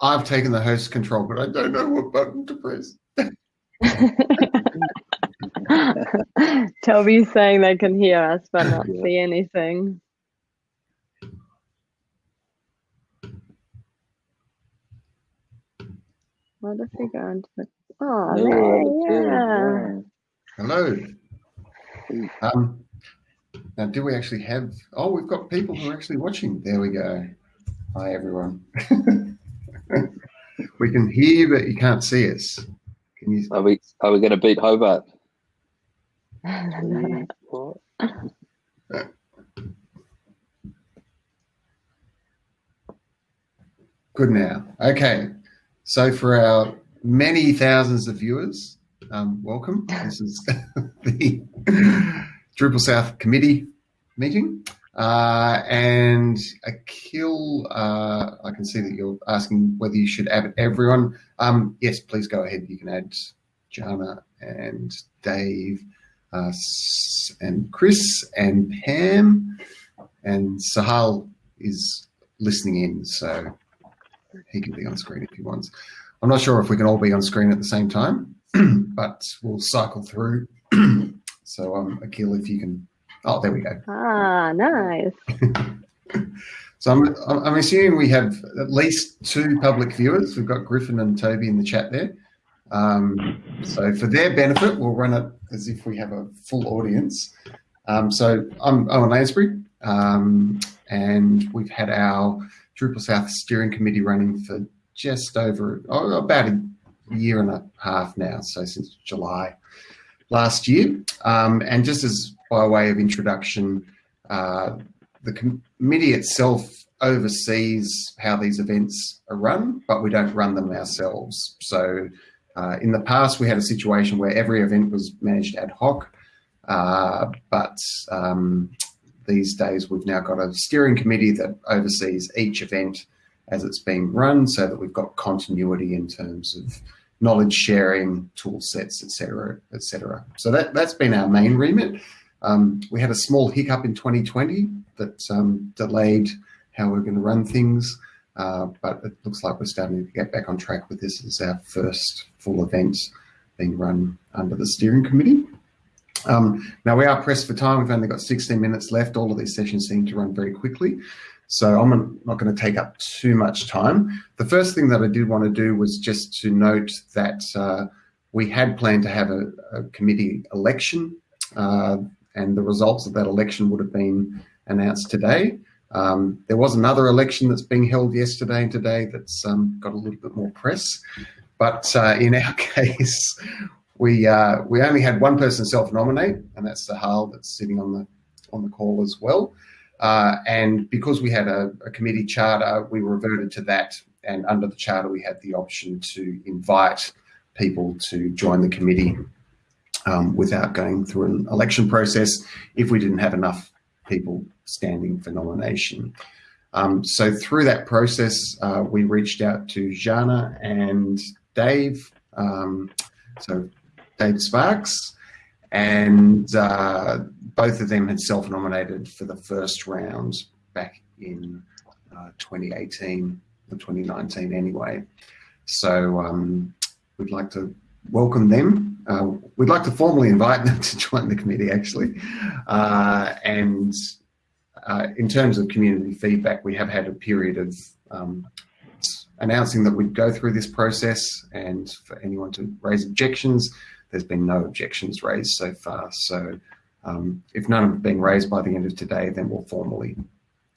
I've taken the host control, but I don't know what button to press. Toby's saying they can hear us but not see anything. What if we go into the oh No, yeah. Hello. Um, now, do we actually have? Oh, we've got people who are actually watching. There we go. Hi, everyone. we can hear you, but you can't see us. Can you? Are we are we going to beat Hobart? Good now. Okay. So for our many thousands of viewers, um, welcome. This is the Drupal South Committee meeting. Uh, and Akil, uh, I can see that you're asking whether you should add everyone. Um, yes, please go ahead. You can add Jana and Dave uh, and Chris and Pam. And Sahal is listening in, so he can be on screen if he wants. I'm not sure if we can all be on screen at the same time, but we'll cycle through. so, um, Akil, if you can. Oh, there we go. Ah, nice. So I'm, I'm assuming we have at least two public viewers. We've got Griffin and Toby in the chat there. Um, so for their benefit, we'll run it as if we have a full audience. Um, so I'm Owen Lansbury, um, and we've had our Drupal South Steering Committee running for just over oh, about a year and a half now, so since July last year. Um, and just as by way of introduction, uh, the committee itself oversees how these events are run, but we don't run them ourselves. So uh, in the past, we had a situation where every event was managed ad hoc, uh, but um, these days we've now got a steering committee that oversees each event as it's being run so that we've got continuity in terms of knowledge sharing, tool sets, etc., etc. So that, that's been our main remit. Um, we had a small hiccup in 2020 that um, delayed how we're going to run things, uh, but it looks like we're starting to get back on track with this as our first full event being run under the steering committee. Um, now we are pressed for time. We've only got 16 minutes left. All of these sessions seem to run very quickly. So I'm not going to take up too much time. The first thing that I did want to do was just to note that uh, we had planned to have a, a committee election uh, and the results of that election would have been announced today. Um, there was another election that's being held yesterday and today that's um, got a little bit more press. But uh, in our case, we uh, we only had one person self-nominate, and that's Sahal that's sitting on the on the call as well. Uh, and because we had a, a, committee charter, we reverted to that. And under the charter, we had the option to invite people to join the committee um, without going through an election process if we didn't have enough people standing for nomination. Um, so through that process, uh, we reached out to Jana and Dave, um, so Dave Sparks, and uh, both of them had self-nominated for the first round back in uh, 2018 or 2019 anyway. So um, we'd like to welcome them. Uh, we'd like to formally invite them to join the committee actually. Uh, and uh, in terms of community feedback, we have had a period of um, announcing that we'd go through this process and for anyone to raise objections, there's been no objections raised so far. So um, if none have been raised by the end of today, then we'll formally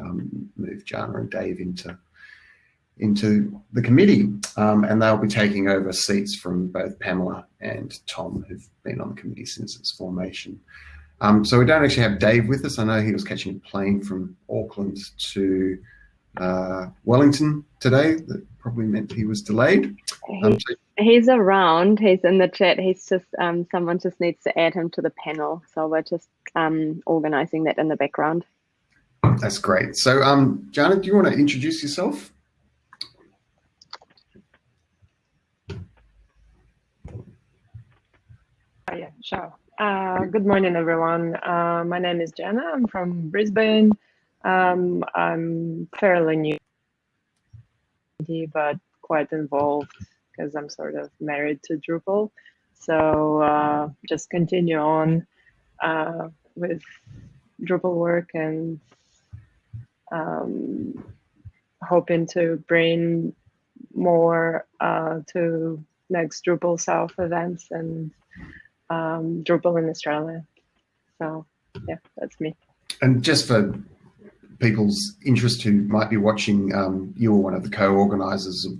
um, move Jana and Dave into into the committee, um, and they'll be taking over seats from both Pamela and Tom, who've been on the committee since its formation. Um, so we don't actually have Dave with us. I know he was catching a plane from Auckland to uh, Wellington today. That probably meant he was delayed. Um, so He's around. He's in the chat. He's just um, someone just needs to add him to the panel. So we're just um, organizing that in the background. That's great. So, um, Jana, do you want to introduce yourself? Yeah, sure. Uh, good morning, everyone. Uh, my name is Jenna. I'm from Brisbane. Um, I'm fairly new, but quite involved because I'm sort of married to Drupal. So uh, just continue on uh, with Drupal work and um, hoping to bring more uh, to next Drupal South events and um, Drupal in Australia. So yeah, that's me. And just for people's interest who might be watching, um, you were one of the co-organisers of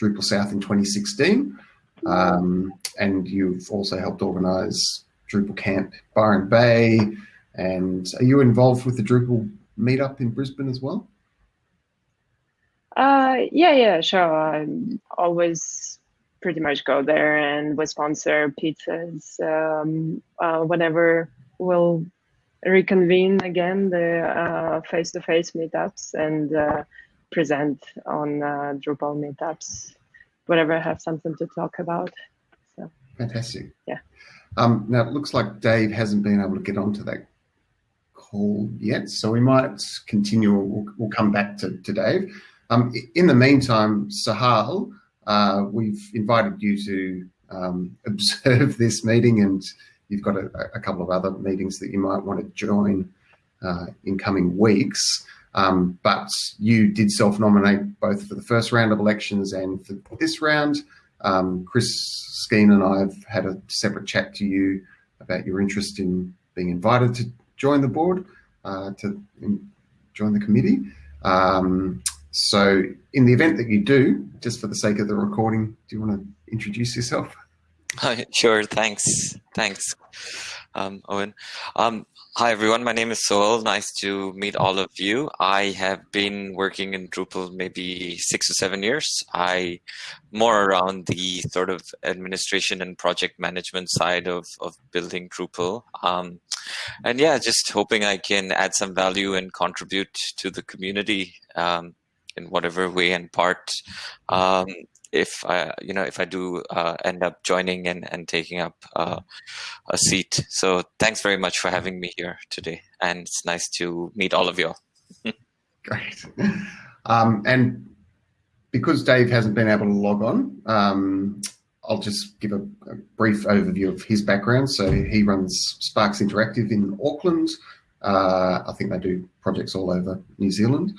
Drupal South in 2016, um, and you've also helped organise Drupal Camp Byron Bay. And are you involved with the Drupal meetup in Brisbane as well? Uh, yeah, yeah, sure. I'm always pretty much go there and we sponsor pizzas um, uh, whenever we'll reconvene again the uh, face-to-face meetups and uh, present on uh, Drupal meetups whenever I have something to talk about. So fantastic. Yeah. Um, now it looks like Dave hasn't been able to get onto that call yet, so we might continue. We'll, we'll come back to, to Dave. Um, in the meantime, Sahal, uh, we've invited you to um, observe this meeting and you've got a, a, couple of other meetings that you might want to join uh, in coming weeks. Um, but you did self-nominate both for the first round of elections and for this round. Um, Chris Skeen and I have had a separate chat to you about your interest in being invited to join the board, uh, to join the committee. Um, so in the event that you do, just for the sake of the recording, do you want to introduce yourself? sure, thanks. Thanks, um, Owen. Um, hi, everyone. My name is Soel. Nice to meet all of you. I have been working in Drupal maybe six or seven years. I more around the sort of administration and project management side of, of building Drupal. Um, and yeah, just hoping I can add some value and contribute to the community um, in whatever way and part um, if I, you know, if I do uh, end up joining and, and taking up uh, a seat. So thanks very much for having me here today. And it's nice to meet all of you. Great. Um, and because Dave hasn't been able to log on, um, I'll just give a, a, brief overview of his background. So he runs Sparks Interactive in Auckland. Uh, I think they do projects all over New Zealand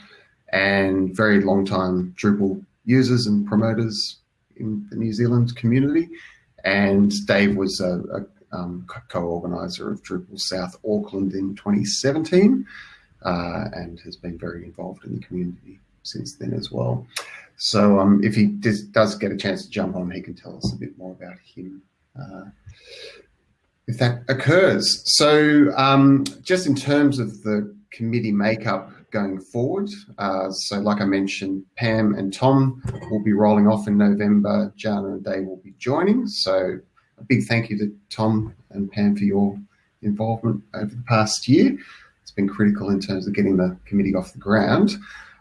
and very long time Drupal users and promoters in the New Zealand community. And Dave was a, a um, co-organizer of Drupal South Auckland in 2017 uh, and has been very involved in the community since then as well. So um, if he does, does, get a chance to jump on, he can tell us a bit more about him uh, if that occurs. So um, just in terms of the committee makeup, going forward. Uh, so like I mentioned, Pam and Tom will be rolling off in November. Jana and Dave will be joining. So a big thank you to Tom and Pam for your involvement over the past year. It's been critical in terms of getting the committee off the ground.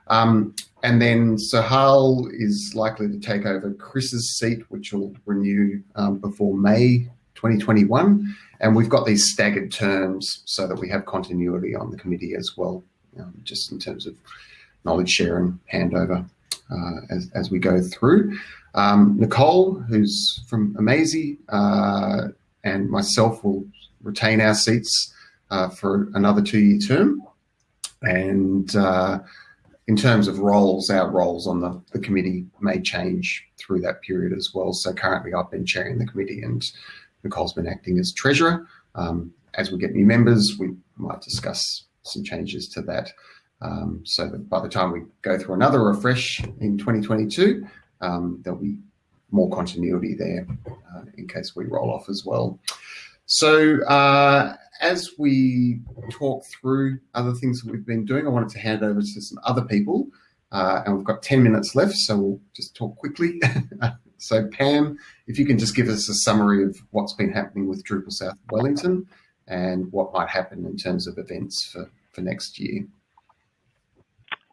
Um, and then Sahal is likely to take over Chris's seat, which will renew um, before May 2021. And we've got these staggered terms so that we have continuity on the committee as well um, just in terms of knowledge share and handover uh, as, as we go through. Um, Nicole, who's from Amazee, uh, and myself will retain our seats uh, for another two-year term. And uh, in terms of roles, our roles on the, the committee may change through that period as well. So currently I've been chairing the committee and Nicole's been acting as treasurer. Um, as we get new members, we might discuss some changes to that. Um, so that by the time we go through another refresh in 2022, um, there'll be more continuity there uh, in case we roll off as well. So uh, as we talk through other things that we've been doing, I wanted to hand over to some other people uh, and we've got 10 minutes left, so we'll just talk quickly. so Pam, if you can just give us a summary of what's been happening with Drupal South Wellington and what might happen in terms of events for for next year?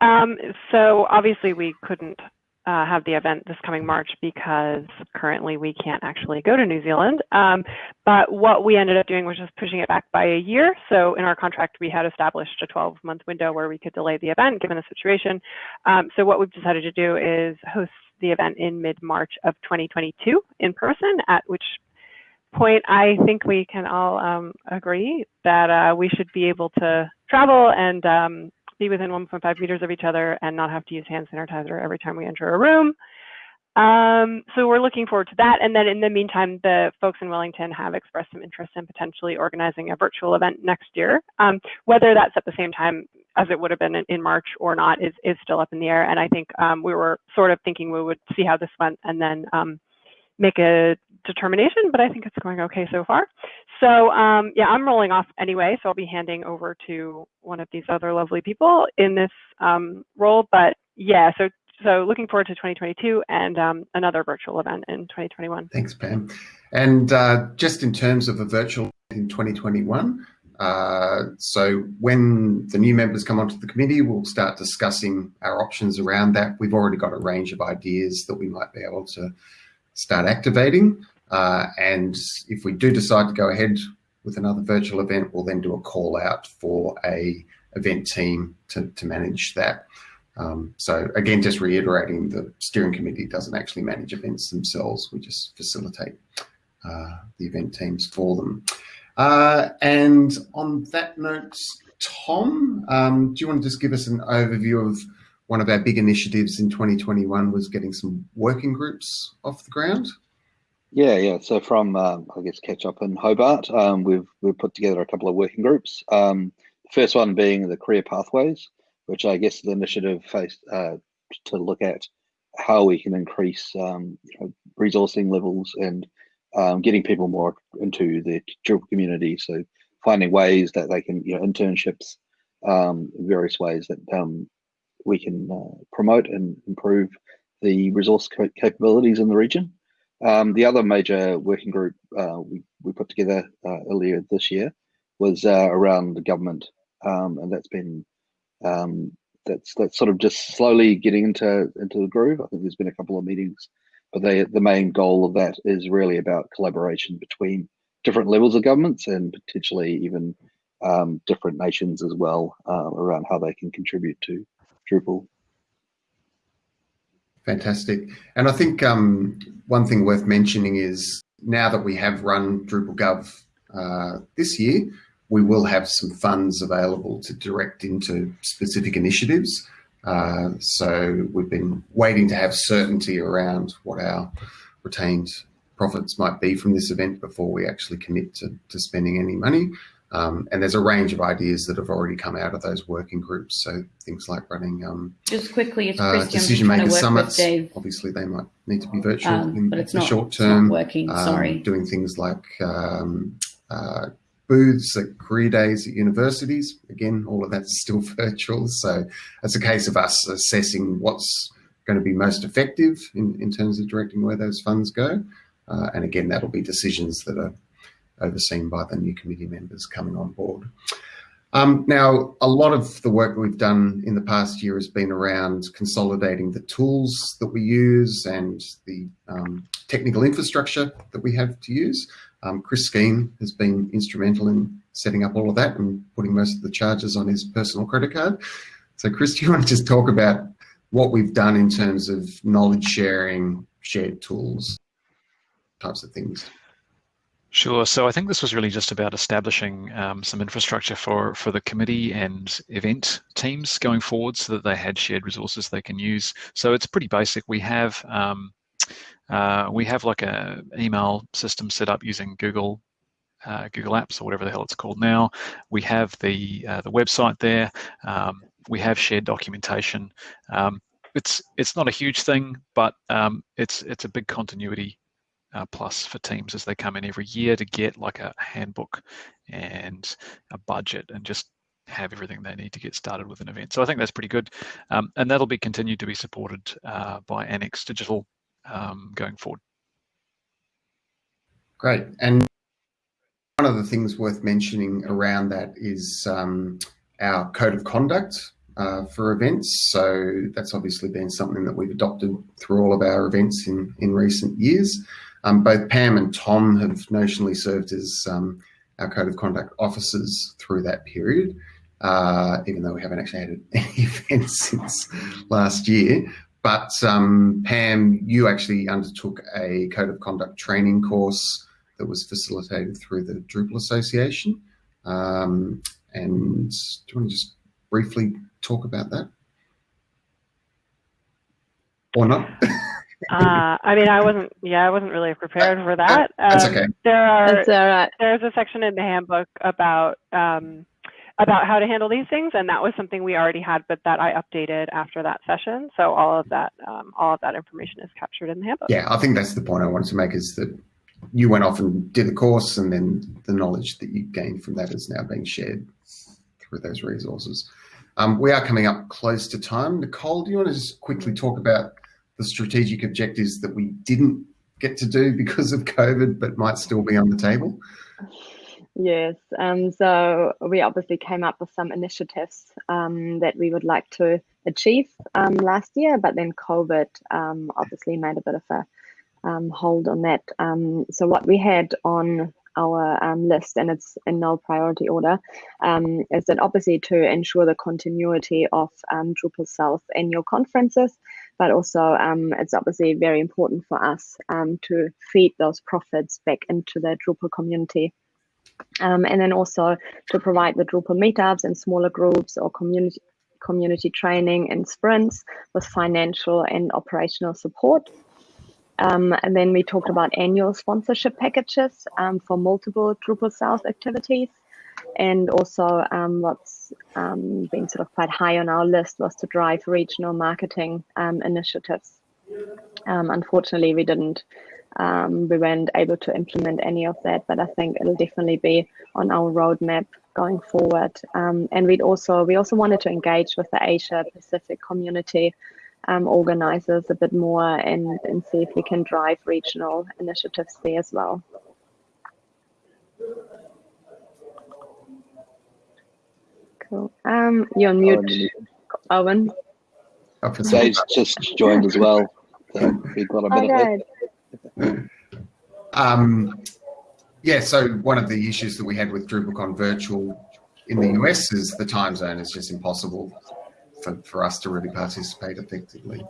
Um, so obviously we couldn't uh, have the event this coming March because currently we can't actually go to New Zealand. Um, but what we ended up doing was just pushing it back by a year. So in our contract, we had established a 12 month window where we could delay the event given the situation. Um, so what we've decided to do is host the event in mid March of 2022 in person, at which point I think we can all um, agree that uh, we should be able to travel and um, be within 1.5 meters of each other and not have to use hand sanitizer every time we enter a room. Um, so we're looking forward to that. And then in the meantime, the folks in Wellington have expressed some interest in potentially organizing a virtual event next year. Um, whether that's at the same time as it would have been in, in, March or not is, is still up in the air. And I think um, we were sort of thinking we would see how this went and then um, make a determination, but I think it's going okay so far. So um, yeah, I'm rolling off anyway, so I'll be handing over to one of these other lovely people in this um, role. But yeah, so so looking forward to 2022 and um, another virtual event in 2021. Thanks, Pam. And uh, just in terms of a virtual in 2021, uh, so when the new members come onto the committee, we'll start discussing our options around that. We've already got a range of ideas that we might be able to start activating. Uh, and if we do decide to go ahead with another virtual event, we'll then do a call out for a event team to, to manage that. Um, so again, just reiterating, the steering committee doesn't actually manage events themselves. We just facilitate uh, the event teams for them. Uh, and on that note, Tom, um, do you want to just give us an overview of one of our big initiatives in 2021 was getting some working groups off the ground? Yeah, yeah. So from um, I guess catch up in Hobart, um, we've we've put together a couple of working groups. Um, the first one being the career pathways, which I guess the initiative faced uh, to look at how we can increase um, you know, resourcing levels and um, getting people more into the Drupal community. So finding ways that they can you know internships, various ways that we can uh, promote and improve the resource capabilities in the region. Um, the other major working group uh, we, we put together uh, earlier this year was uh, around the government, um, and that's been um, that's that's sort of just slowly getting into into the groove. I think there's been a couple of meetings, but they, the main goal of that is really about collaboration between different levels of governments and potentially even um, different nations as well uh, around how they can contribute to Drupal. Fantastic. And I think um, one thing worth mentioning is now that we have run Drupal Gov uh, this year, we will have some funds available to direct into specific initiatives. Uh, so we've been waiting to have certainty around what our retained profits might be from this event before we actually commit to, to spending any money. Um, and there's a range of ideas that have already come out of those working groups. So things like running um, just quickly, it's uh, decision maker summits. Obviously, they might need to be virtual um, in but it's the not, short term. working. Um, sorry, doing things like um, uh, booths at career days at universities. Again, all of that's still virtual. So it's a case of us assessing what's going to be most effective in, in terms of directing where those funds go. Uh, and again, that'll be decisions that are overseen by the new committee members coming on board. Um, now, a lot of the work we've done in the past year has been around consolidating the tools that we use and the um, technical infrastructure that we have to use. Um, Chris Skeen has been instrumental in setting up all of that and putting most of the charges on his personal credit card. So Chris, do you want to just talk about what we've done in terms of knowledge sharing, shared tools, types of things? Sure. So I think this was really just about establishing um, some infrastructure for, for the committee and event teams going forward so that they had shared resources they can use. So it's pretty basic. We have um, uh, we have like a email system set up using Google uh, Google Apps or whatever the hell it's called now. We have the uh, the website there. Um, we have shared documentation. Um, it's it's not a huge thing, but um, it's it's a big continuity uh, plus for teams as they come in every year to get like a handbook and a budget and just have everything they need to get started with an event. So I think that's pretty good. Um, and that'll be continued to be supported uh, by Annex Digital um, going forward. Great. And one of the things worth mentioning around that is um, our code of conduct uh, for events. So that's obviously been something that we've adopted through all of our events in, in recent years. Um, both Pam and Tom have notionally served as um, our code of conduct officers through that period, uh, even though we haven't actually had any events since last year. But um, Pam, you actually undertook a code of conduct training course that was facilitated through the Drupal Association. Um, and do you want to just briefly talk about that? Or not? uh, I mean, I wasn't. Yeah, I wasn't really prepared for that. Um, That's okay. There are. That's all right. There's a section in the handbook about um, about how to handle these things, and that was something we already had, but that I updated after that session. So all of that, um, all of that information is captured in the handbook. Yeah, I think that's the point I wanted to make is that you went off and did the course, and then the knowledge that you gained from that is now being shared through those resources. Um, we are coming up close to time. Nicole, do you want to just quickly talk about the strategic objectives that we didn't get to do because of COVID, but might still be on the table? Yes, um, so we obviously came up with some initiatives um, that we would like to achieve um, last year, but then COVID um, obviously made a bit of a um, hold on that. Um, so what we had on our list, and it's in no priority order, is that obviously to ensure the continuity of Drupal South annual conferences, but also um, it's obviously very important for us um, to feed those profits back into the Drupal community. Um, and then also to provide the Drupal meetups and smaller groups or community community training and sprints with financial and operational support. Um, and then we talked about annual sponsorship packages um, for multiple Drupal South activities. And also um, what's um, been sort of quite high on our list was to drive regional marketing um, initiatives. Um, unfortunately, we didn't, we weren't able to implement any of that, but I think it'll definitely be on our roadmap going forward. and we'd also, we also wanted to engage with the Asia Pacific community um, organizers a bit more and, and see if we can drive regional initiatives there as well. Cool. Um, you're on mute, Owen. Dave's just joined as well. So we've got a minute Okay. Um, yeah, so one of the issues that we had with DrupalCon virtual in the US is the time zone is just impossible for, for us to really participate effectively.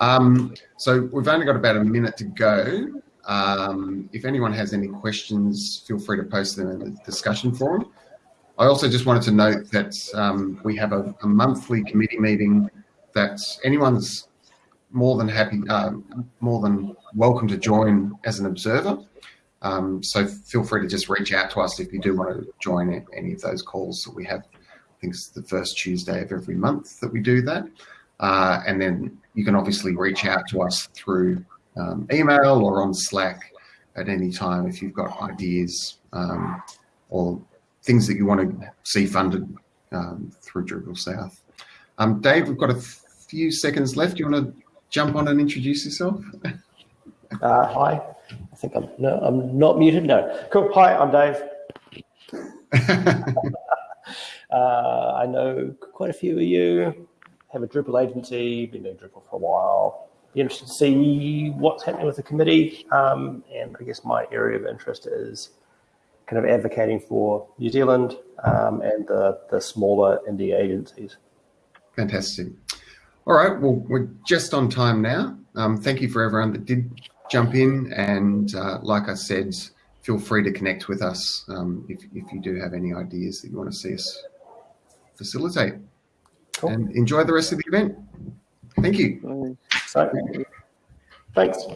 Um, so we've only got about a minute to go. Um, if anyone has any questions, feel free to post them in the discussion forum. I also just wanted to note that um, we have a, a, monthly committee meeting that anyone's more than happy, uh, more than welcome to join as an observer. Um, so feel free to just reach out to us if you do want to join any of those calls that we have I think it's the first Tuesday of every month that we do that. Uh, and then you can obviously reach out to us through um, email or on Slack at any time if you've got ideas um, or things that you want to see funded um, through Drupal South. Um, Dave, we've got a few seconds left. Do you want to jump on and introduce yourself? Uh, hi, I think I'm no, I'm not muted. No, cool. Hi, I'm Dave. Uh, I know quite a few of you have a Drupal agency, been doing Drupal for a while. Be interested to see what's happening with the committee. Um, and I guess my area of interest is kind of advocating for New Zealand um, and the, the smaller indie agencies. Fantastic. All right, well, we're just on time now. Um, thank you for everyone that did jump in. And uh, like I said, feel free to connect with us um, if, if you do have any ideas that you want to see us facilitate. Cool. And enjoy the rest of the event. Thank you. Thanks.